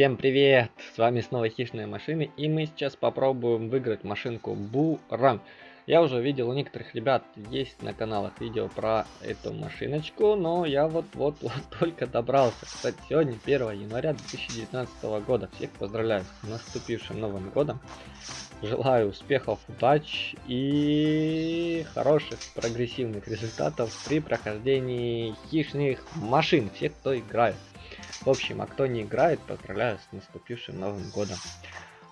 Всем привет! С вами снова Хищные машины и мы сейчас попробуем выиграть машинку Буран. Я уже видел у некоторых ребят есть на каналах видео про эту машиночку, но я вот-вот вот только добрался. Кстати, сегодня 1 января 2019 года. Всех поздравляю с наступившим Новым Годом. Желаю успехов, удач и хороших прогрессивных результатов при прохождении хищных машин. Всех, кто играет. В общем, а кто не играет, поздравляю с наступившим Новым Годом.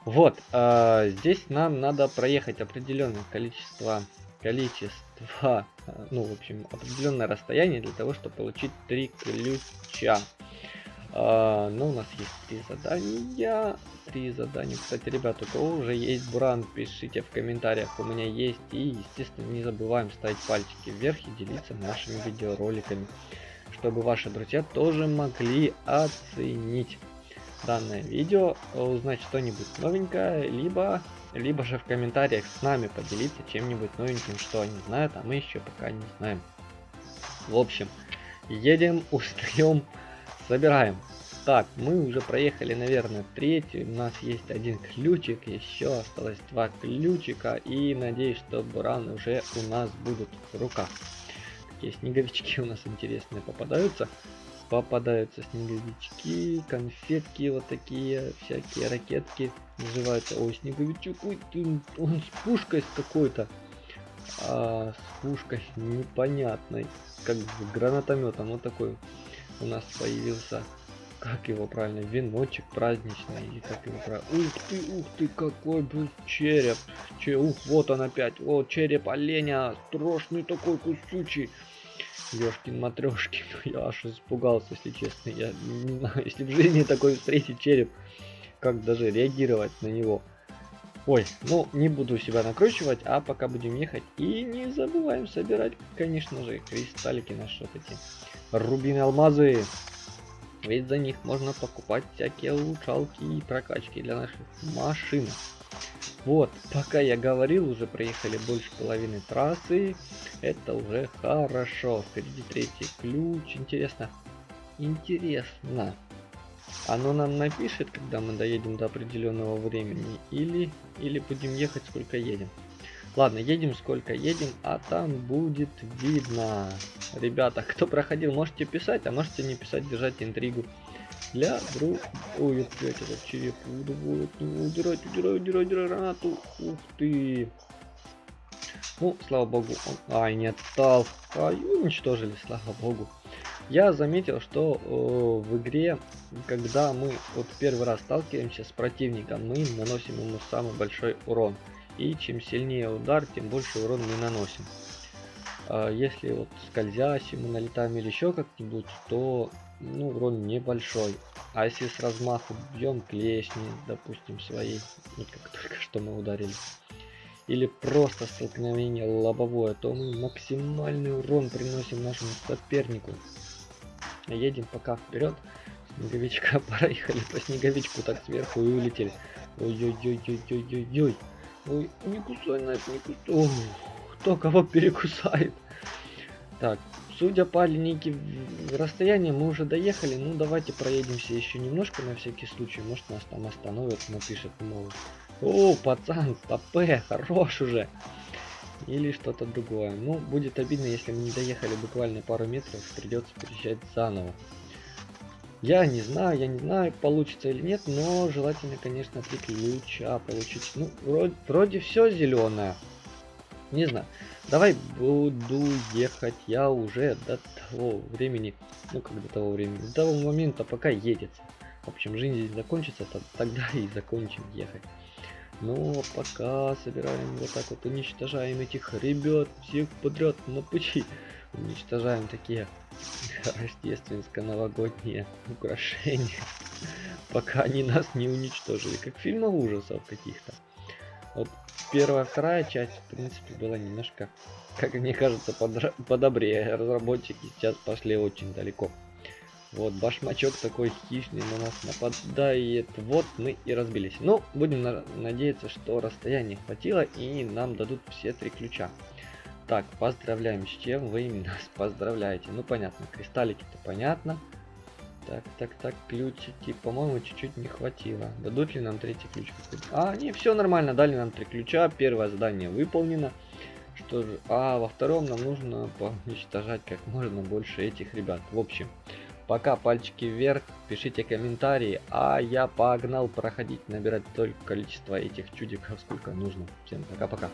Вот, э, здесь нам надо проехать определенное количество, количество, э, ну, в общем, определенное расстояние для того, чтобы получить три ключа. Э, ну, у нас есть три задания, три задания. Кстати, ребята, у кого уже есть буран, пишите в комментариях, у меня есть. И, естественно, не забываем ставить пальчики вверх и делиться нашими видеороликами чтобы ваши друзья тоже могли оценить данное видео, узнать что-нибудь новенькое, либо, либо же в комментариях с нами поделиться чем-нибудь новеньким, что они знают, а мы еще пока не знаем. В общем, едем, устаем, собираем. Так, мы уже проехали, наверное, третий. У нас есть один ключик, еще осталось два ключика. И надеюсь, что бураны уже у нас будут в руках. Такие снеговички у нас интересные попадаются. Попадаются снеговички, конфетки вот такие, всякие ракетки называются. Ой, снеговичок, ой, ты, он с пушкой с какой-то. А, с пушкой непонятной, как с гранатометом. Вот такой у нас появился как его правильно, веночек праздничный, и как его правильно, ух ты, ух ты, какой был череп, Че, ух, вот он опять, вот череп оленя, страшный такой кусючий, Ёшкин матрешкин, я аж испугался, если честно. Я не знаю, если в жизни такой встретить череп, как даже реагировать на него. Ой, ну не буду себя накручивать, а пока будем ехать. И не забываем собирать, конечно же, кристаллики наши вот эти. Рубины, алмазы. Ведь за них можно покупать всякие улучшалки и прокачки для наших машин. Вот, пока я говорил, уже проехали больше половины трассы. Это уже хорошо. Впереди третий ключ. Интересно. Интересно. Оно нам напишет, когда мы доедем до определенного времени. Или, или будем ехать сколько едем. Ладно, едем сколько едем, а там будет видно. Ребята, кто проходил, можете писать, а можете не писать, держать интригу для друг... Ой, опять этот череп удавает. Удирать, удирать, удирать, удирать гранату. Ух ты. Ну, слава богу, он... Ай, не отстал. Ай, уничтожили, слава богу. Я заметил, что э, в игре, когда мы вот первый раз сталкиваемся с противником, мы наносим ему самый большой урон. И чем сильнее удар, тем больше урон мы наносим. Э, если вот скользящим мы налетаем или еще как-нибудь, то ну, урон небольшой. А если с размаху бьем клешни, допустим, своей, вот как только что мы ударили, или просто столкновение лобовое, то мы максимальный урон приносим нашему сопернику. Едем пока вперед. Снеговичка проехали по снеговичку так сверху и улетели. Ой-ой-ой-ой-ой-ой-ой. Ой, не кусай на это, не кусай. Кто кого перекусает? Так, судя по линейке расстояния, мы уже доехали. Ну, давайте проедемся еще немножко на всякий случай. Может, нас там остановят, напишет, мол, о, пацан, ПП, хорош уже. Или что-то другое. Ну, будет обидно, если мы не доехали буквально пару метров, придется переезжать заново. Я не знаю, я не знаю, получится или нет, но желательно, конечно, три ключа получить. Ну, вроде, вроде все зеленое. Не знаю. Давай буду ехать я уже до того времени, ну как до того времени, до того момента, пока едется. В общем, жизнь здесь закончится, то тогда и закончим ехать. Но пока собираем вот так вот, уничтожаем этих ребят, всех подряд на пути. Уничтожаем такие рождественско-новогодние украшения. Пока они нас не уничтожили, как в ужасов каких-то. Вот первая, вторая часть, в принципе, была немножко, как мне кажется, подобрее. Разработчики сейчас пошли очень далеко. Вот, башмачок такой хищный на нас нападает. Вот мы и разбились. Ну, будем на надеяться, что расстояния хватило и нам дадут все три ключа. Так, поздравляем, с чем вы нас поздравляете? Ну, понятно, кристаллики-то понятно. Так, так, так, ключики, по-моему, чуть-чуть не хватило. Дадут ли нам третий ключ? А, не, все нормально, дали нам три ключа, первое задание выполнено. Что же, а во втором нам нужно уничтожать как можно больше этих ребят. В общем, Пока пальчики вверх, пишите комментарии, а я погнал проходить, набирать только количество этих чудиков, сколько нужно. Всем пока-пока.